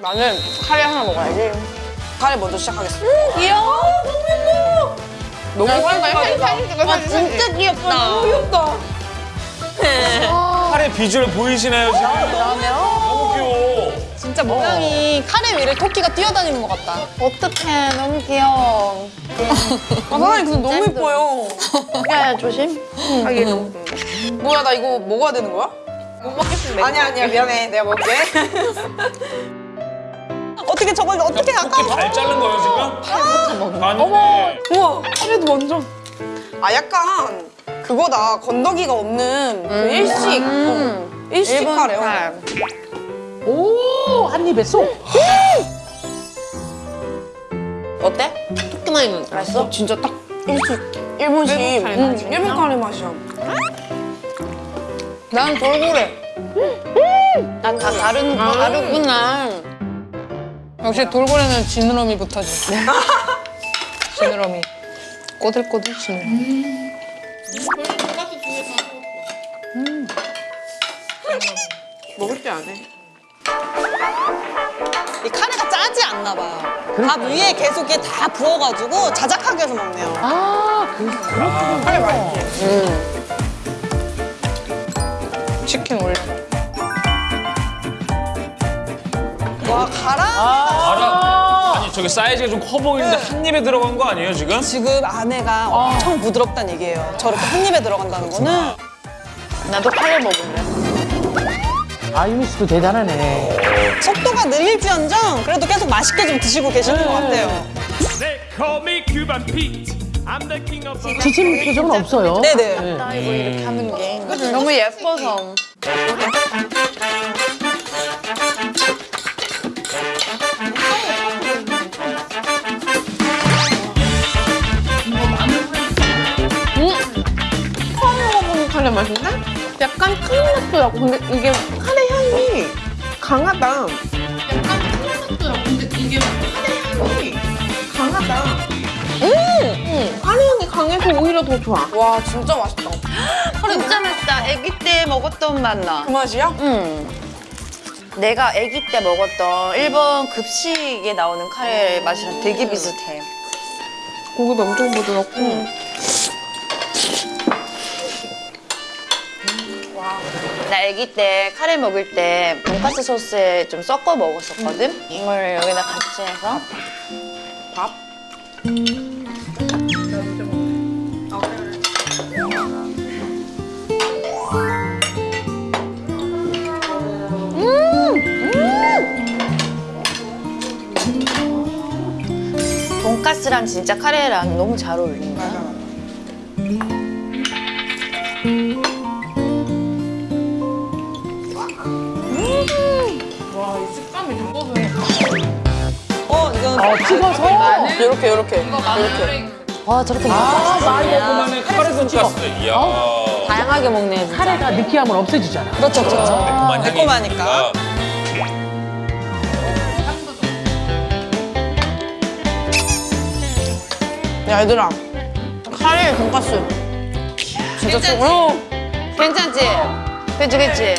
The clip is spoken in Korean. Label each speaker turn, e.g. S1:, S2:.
S1: 나는 카레 하나 먹어야지. 카레 먼저 시작하겠습니다.
S2: 귀여워. 너무
S1: 너무
S2: 사진
S1: 사진
S2: 사진 찍어
S3: 아 진짜 귀엽다.
S1: 귀엽다.
S4: 카레 비주얼 보이시나요 지금? 너무 귀여워.
S3: 진짜 모양이 카레 위를 토끼가 뛰어다니는 것 같다.
S2: 어떡해. 너무 귀여워.
S1: 아, 사장님 근데 너무 예뻐요.
S2: 야, 조심.
S1: 하기 너무 뭐야 나 이거 먹어야 되는 거야?
S2: 못 먹겠습니다.
S1: 아니야 아니야 미안해 내가 먹을게.
S3: 어떻게 저걸 어떻게
S4: 토끼
S3: 아까
S4: 발 자른 거예요 지금? 아니.
S1: 우와 카레도 완전. 아 약간 그거다 건더기가 없는 그 일식 어, 일식 카레요.
S5: 오, 한 입에 쏙.
S3: 어때? 토끼만 있는 맛있어?
S1: 진짜 딱 일식 일본식
S2: 일본 카레
S1: 음,
S2: 맛이야?
S1: 일본 카레 맛이야. 난 돌고래.
S3: 난 다 다른 다르구나.
S2: 역시 돌고래는 지느러미 붙어지. 지느러미. 꼬들꼬들 지느러미.
S1: 먹을 줄 아네.
S3: 이 카레가 짜지 않나 봐요. 밥 위에 계속 이게 다 부어가지고 자작하게 해서 먹네요.
S5: 아, 그,
S1: 카레 맛있지.
S2: 치킨 올려.
S3: 와 가라.
S4: 알아. 저게 사이즈가 좀 커 보이는데 한 입에 들어간 거 아니에요 지금?
S3: 지금 안에가 엄청 부드럽다는 얘기예요. 저렇게 한 입에 들어간다는 거는
S2: 나도 카레 먹을래.
S5: 아유미 씨도 대단하네.
S3: 속도가 느릴지언정 그래도 계속 맛있게 좀 드시고 계시는 것 같아요.
S6: They call me Cuban Pete. I'm the king of the
S5: 지친 표정은 없어요.
S3: 네네.
S2: 나 이거 이렇게 하는 게 너무 예뻐서.
S7: 카레 맛인데? 약간 맛도 나고 근데 이게 카레 향이 강하다 약간 맛도 나고 근데 이게 카레 향이 강하다 음! 카레 향이 강해서 오히려 더 좋아
S1: 와 진짜 맛있다.
S2: 진짜 맛있다. 아기 때 먹었던 맛 나.
S1: 그 맛이야?
S2: 응. 내가 아기 때 먹었던 일본 급식에 나오는 카레 맛이랑 되게 비슷해.
S7: 고기도 엄청 부드럽고
S2: 나 아기 때 카레 먹을 때 돈까스 소스에 좀 섞어 먹었었거든? 이걸 여기다 같이 해서
S1: 밥?
S2: 돈까스랑 진짜 카레랑 너무 잘 어울린다.
S3: 어 이건
S5: 어, 찍어서.
S1: 이렇게 이렇게 이렇게.
S2: 와 저렇게
S4: 아
S2: 먹어.
S4: 말고만의 카레 돈가스. 이야.
S2: 다양하게 먹네 진짜.
S5: 카레가 느끼함을 없애주잖아.
S3: 그렇죠 그렇죠.
S4: 매콤한 향이 매콤하니까.
S1: 야 얘들아 카레 돈가스 진짜 좀 어.
S2: 괜찮지? 그치 그치?